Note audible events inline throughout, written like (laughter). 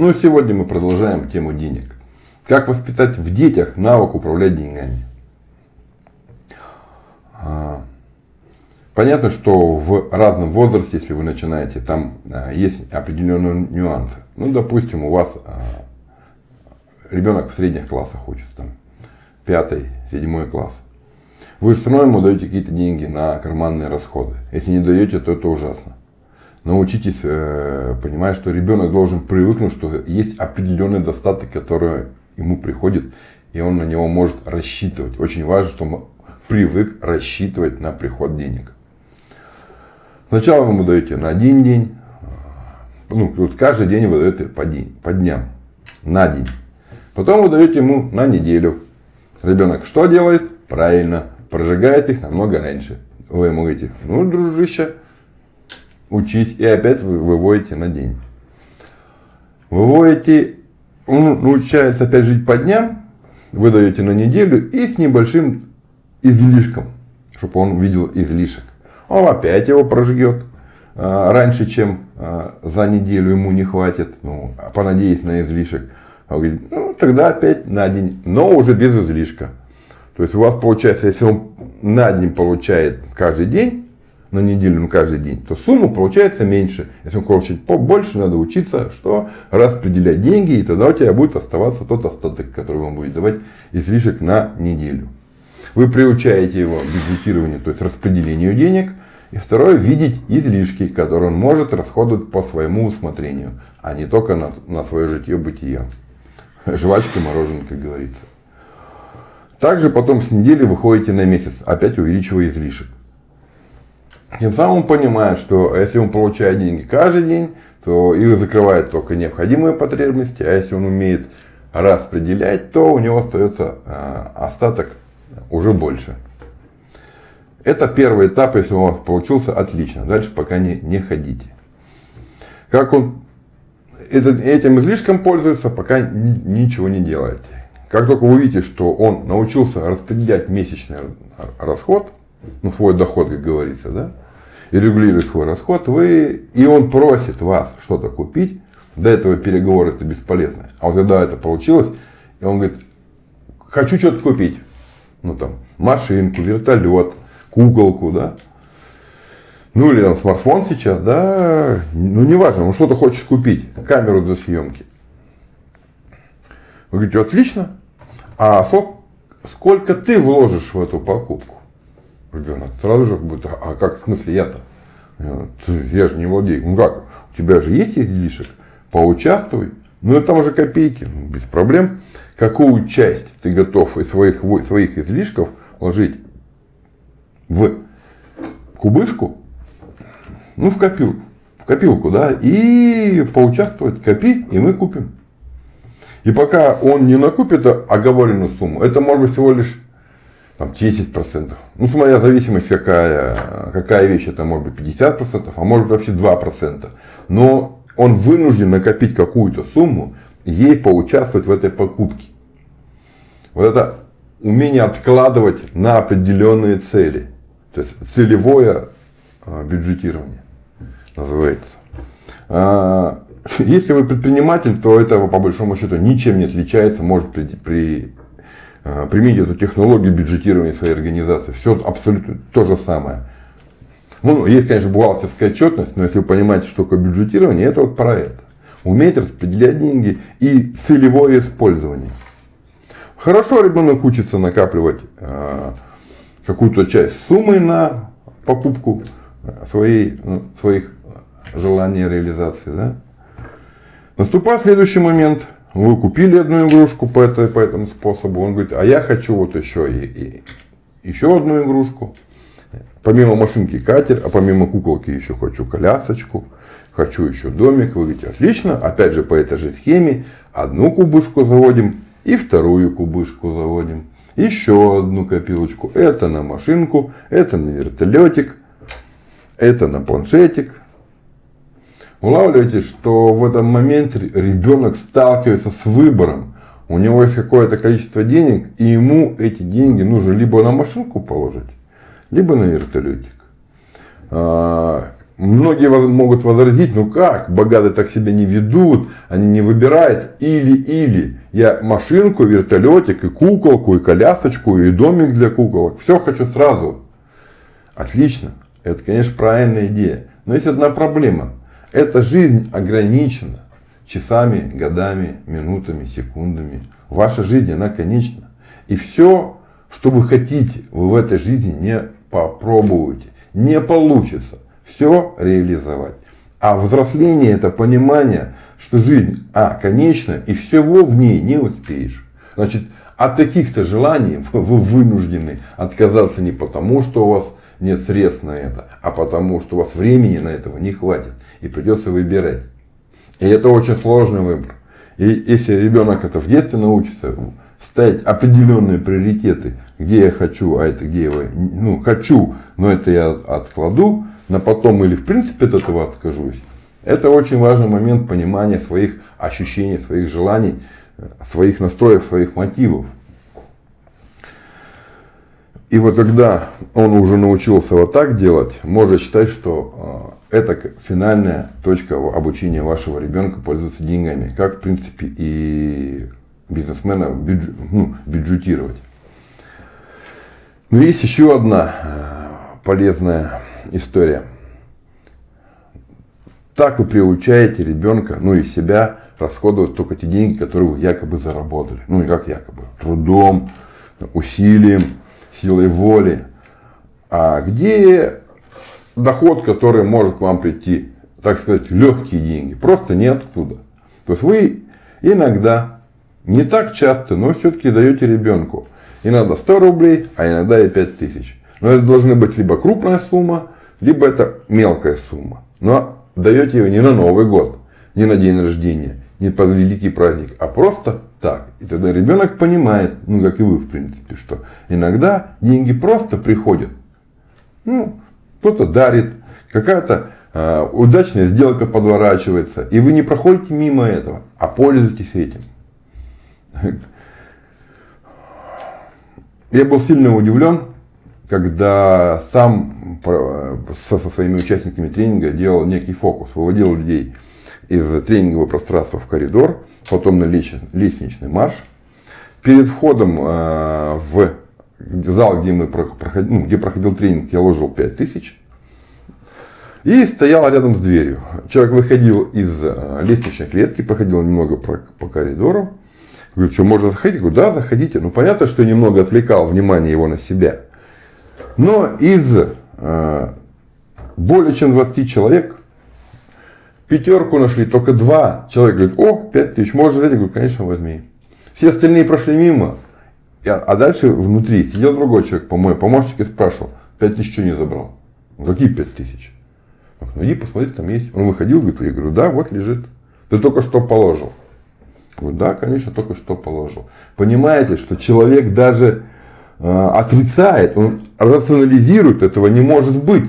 Ну, сегодня мы продолжаем тему денег. Как воспитать в детях навык управлять деньгами? А, понятно, что в разном возрасте, если вы начинаете, там а, есть определенные нюансы. Ну, допустим, у вас а, ребенок в средних классах учится, там, пятый, седьмой класс. Вы все равно ему даете какие-то деньги на карманные расходы. Если не даете, то это ужасно. Научитесь э, понимать, что ребенок должен привыкнуть, что есть определенный достаток, который ему приходит, и он на него может рассчитывать. Очень важно, чтобы привык рассчитывать на приход денег. Сначала вы ему даете на один день, ну, тут каждый день вы даете по, день, по дням, на день. Потом вы даете ему на неделю. Ребенок что делает? Правильно, прожигает их намного раньше. Вы ему говорите, ну, дружище, учись, и опять вы выводите на день. Выводите, он научается опять жить по дням, вы даете на неделю и с небольшим излишком, чтобы он видел излишек. Он опять его прожгет а, раньше, чем а, за неделю ему не хватит, ну, понадеясь на излишек. Он говорит, ну, тогда опять на день, но уже без излишка. То есть у вас получается, если он на день получает каждый день, на неделю, на каждый день, то сумма получается меньше. Если он хочет побольше, надо учиться, что распределять деньги, и тогда у тебя будет оставаться тот остаток, который вам будет давать излишек на неделю. Вы приучаете его к бюджетированию, то есть распределению денег. И второе, видеть излишки, которые он может расходовать по своему усмотрению, а не только на, на свое житье-бытие. Жвачка, мороженое, как говорится. Также потом с недели выходите на месяц, опять увеличивая излишек. Тем самым он понимает, что если он получает деньги каждый день, то их закрывает только необходимые потребности, а если он умеет распределять, то у него остается а, остаток уже больше. Это первый этап, если у вас получился, отлично. Дальше пока не, не ходите. Как он этот, этим излишком пользуется, пока ни, ничего не делаете. Как только вы увидите, что он научился распределять месячный расход, ну, свой доход, как говорится, да, регулирует свой расход, вы, и он просит вас что-то купить, до этого переговоры это бесполезно. А вот когда это получилось, и он говорит, хочу что-то купить, ну там, машинку, вертолет, куколку, да, ну или там смартфон сейчас, да, ну неважно, он что-то хочет купить, камеру для съемки. Вы говорите, отлично, а сколько ты вложишь в эту покупку? Ребенок сразу же будет, а как в смысле я-то? Я же не владею. Ну как, у тебя же есть излишек, поучаствуй. Ну это уже копейки, ну, без проблем. Какую часть ты готов из своих, своих излишков вложить в кубышку, ну в копилку, в копилку, да, и поучаствовать, копи, и мы купим. И пока он не накупит оговоренную сумму, это может быть всего лишь там, 10%. Ну, смотря зависимость какая, какая вещь, это может быть 50%, а может быть вообще 2%. Но он вынужден накопить какую-то сумму, ей поучаствовать в этой покупке. Вот это умение откладывать на определенные цели. То есть целевое а, бюджетирование называется. А, (laughs) если вы предприниматель, то это по большому счету ничем не отличается, может при, при э, применить эту технологию бюджетирования своей организации. Все абсолютно то же самое. Ну, есть, конечно, бухгалтерская отчетность, но если вы понимаете, что такое бюджетирование, это вот про это. Уметь распределять деньги и целевое использование. Хорошо ребенок учится накапливать э, какую-то часть суммы на покупку своей, ну, своих желаний реализации. Да? Наступает следующий момент. Вы купили одну игрушку по, этой, по этому способу. Он говорит, а я хочу вот еще и, и еще одну игрушку. Помимо машинки катер, а помимо куколки еще хочу колясочку. Хочу еще домик. Вы говорите, отлично. Опять же по этой же схеме. Одну кубышку заводим и вторую кубышку заводим. Еще одну копилочку. Это на машинку, это на вертолетик, это на планшетик, улавливаете, что в этом моменте ребенок сталкивается с выбором. У него есть какое-то количество денег, и ему эти деньги нужно либо на машинку положить, либо на вертолетик. А, многие могут возразить, ну как, богатые так себя не ведут, они не выбирают или-или. Я машинку, вертолетик, и куколку, и колясочку, и домик для куколок. Все хочу сразу. Отлично. Это, конечно, правильная идея. Но есть одна проблема. Эта жизнь ограничена часами, годами, минутами, секундами. Ваша жизнь, она конечна. И все, что вы хотите, вы в этой жизни не попробуете. Не получится все реализовать. А взросление это понимание, что жизнь, а, конечна, и всего в ней не успеешь. Значит, от таких-то желаний (laughs) вы вынуждены отказаться не потому, что у вас нет средств на это, а потому, что у вас времени на этого не хватит. И придется выбирать. И это очень сложный выбор. И если ребенок это в детстве научится, ставить определенные приоритеты, где я хочу, а это где я ну, хочу, но это я откладу на потом или в принципе от этого откажусь. Это очень важный момент понимания своих ощущений, своих желаний, своих настроев, своих мотивов. И вот когда он уже научился вот так делать, можно считать, что а, это финальная точка обучения вашего ребенка пользоваться деньгами. Как, в принципе, и бизнесмена бюджет, ну, бюджетировать. Но есть еще одна а, полезная история. Так вы приучаете ребенка, ну и себя, расходовать только те деньги, которые вы якобы заработали. Ну и как якобы, трудом, усилием, силой воли. А где доход, который может к вам прийти, так сказать, легкие деньги? Просто неоткуда. То есть вы иногда, не так часто, но все-таки даете ребенку иногда 100 рублей, а иногда и 5000. Но это должны быть либо крупная сумма, либо это мелкая сумма. Но даете ее не на Новый год, не на день рождения, не под великий праздник, а просто так. И тогда ребенок понимает, ну как и вы в принципе, что иногда деньги просто приходят. Ну, кто-то дарит, какая-то э, удачная сделка подворачивается, и вы не проходите мимо этого, а пользуетесь этим. Я был сильно удивлен, когда сам со, со своими участниками тренинга делал некий фокус, выводил людей из тренингового пространства в коридор, потом на лестничный марш. Перед входом э, в зал, где, мы проходили, ну, где проходил тренинг, я ложил 5000 и стоял рядом с дверью. Человек выходил из э, лестничной клетки, проходил немного по, по коридору. Говорю, что можно заходить? Говорю, да, заходите. Ну, понятно, что я немного отвлекал внимание его на себя. Но из э, более чем 20 человек Пятерку нашли, только два человека говорят, о, пять тысяч, можешь взять? Я говорю, конечно, возьми. Все остальные прошли мимо. А дальше внутри сидел другой человек, по-моему, помощник и спрашивал, пять тысяч что не забрал? Какие пять тысяч? Ну, иди посмотри, там есть. Он выходил, говорит, я говорю, да, вот лежит. Ты только что положил. Я говорю, да, конечно, только что положил. Понимаете, что человек даже э, отрицает, он рационализирует, этого не может быть.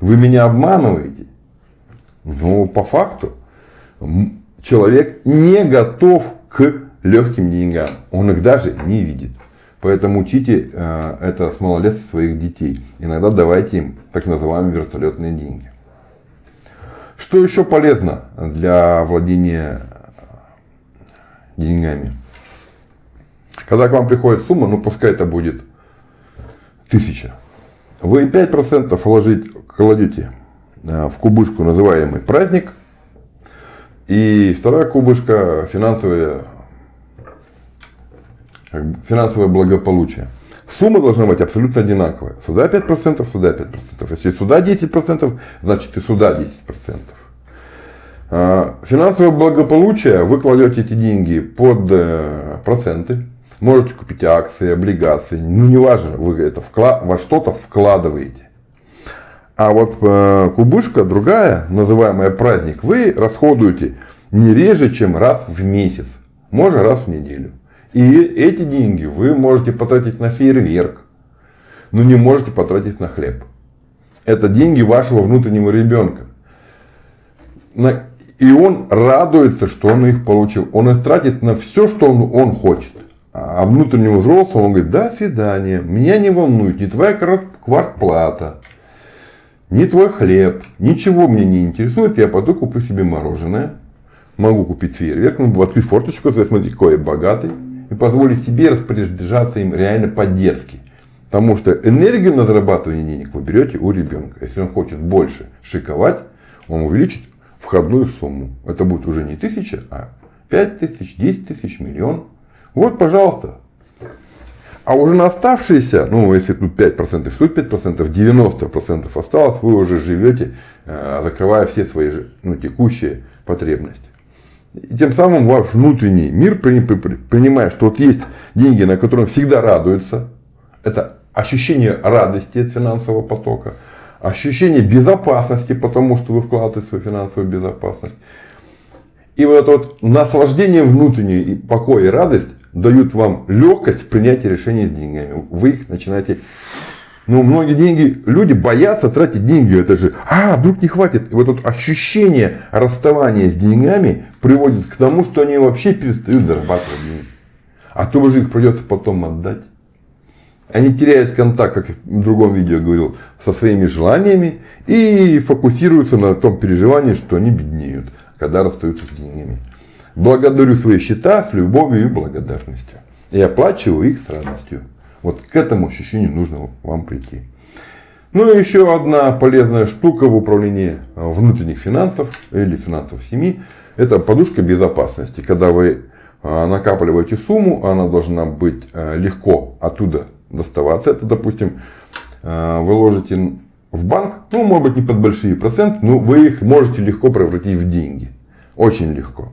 Вы меня обманываете. Но по факту человек не готов к легким деньгам. Он их даже не видит. Поэтому учите э, это с малолетства своих детей. Иногда давайте им так называемые вертолетные деньги. Что еще полезно для владения деньгами? Когда к вам приходит сумма, ну пускай это будет тысяча. Вы 5% вложить кладете в кубышку называемый праздник. И вторая кубышка финансовое, финансовое благополучие. Сумма должна быть абсолютно одинаковая. Сюда 5%, сюда 5%. Если сюда 10%, значит и сюда 10%. Э, финансовое благополучие вы кладете эти деньги под э, проценты. Можете купить акции, облигации. Ну, неважно, вы это вклад, во что-то вкладываете. А вот э, кубышка другая, называемая праздник, вы расходуете не реже, чем раз в месяц, может раз в неделю. И эти деньги вы можете потратить на фейерверк, но не можете потратить на хлеб. Это деньги вашего внутреннего ребенка. И он радуется, что он их получил. Он их тратит на все, что он, он хочет. А внутреннему взрослому он говорит, до свидания, меня не волнует, не твоя квартплата, не твой хлеб, ничего мне не интересует, я пойду куплю себе мороженое, могу купить фейерверк, ну, открыть форточку, смотри, какой я богатый, и позволить себе распоряжаться им реально по-детски. Потому что энергию на зарабатывание денег вы берете у ребенка. Если он хочет больше шиковать, он увеличит входную сумму. Это будет уже не тысяча, а 5 тысяч, 10 тысяч, миллион. Вот, пожалуйста. А уже на оставшиеся, ну, если тут 5%, тут 5%, 90% осталось, вы уже живете, э, закрывая все свои ну, текущие потребности. И тем самым ваш внутренний мир принимает, что вот есть деньги, на которые всегда радуется. Это ощущение радости от финансового потока, ощущение безопасности, потому что вы вкладываете свою финансовую безопасность. И вот это вот наслаждение внутреннее, и покой и радость дают вам легкость в принятии решений с деньгами. Вы их начинаете... Ну, многие деньги, люди боятся тратить деньги. Это же, а, вдруг не хватит. И вот это расщущение расставания с деньгами приводит к тому, что они вообще перестают зарабатывать деньги. А то же их придется потом отдать. Они теряют контакт, как в другом видео говорил, со своими желаниями и фокусируются на том переживании, что они беднеют, когда расстаются с деньгами. Благодарю свои счета с любовью и благодарностью. И оплачиваю их с радостью. Вот к этому ощущению нужно вам прийти. Ну и еще одна полезная штука в управлении внутренних финансов или финансов семьи. Это подушка безопасности. Когда вы а, накапливаете сумму, она должна быть а, легко оттуда доставаться. Это, допустим, а, вы ложите в банк, ну, может быть, не под большие проценты, но вы их можете легко превратить в деньги. Очень легко.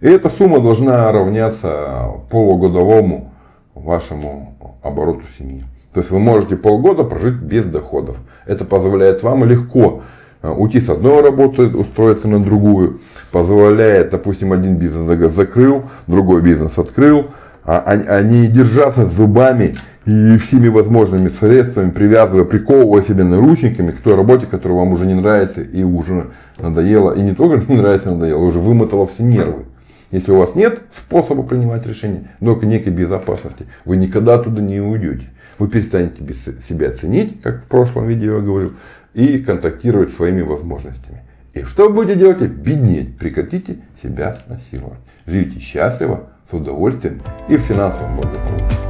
И эта сумма должна равняться полугодовому вашему обороту семьи. То есть вы можете полгода прожить без доходов. Это позволяет вам легко э, уйти с одной работы, устроиться на другую. Позволяет, допустим, один бизнес закрыл, другой бизнес открыл, а, а, а не держаться зубами и всеми возможными средствами, привязывая, приковывая себя наручниками к той работе, которая вам уже не нравится и уже надоело. И не только (laughs) не нравится, надоело, уже вымотало все нервы. Если у вас нет способа принимать решения, только некой безопасности, вы никогда оттуда не уйдете. Вы перестанете себя ценить, как в прошлом видео я говорил, и контактировать своими возможностями. И что будете делать? Беднеть. Прекратите себя насиловать. Живите счастливо, с удовольствием и в финансовом благополучии.